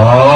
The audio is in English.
Oh.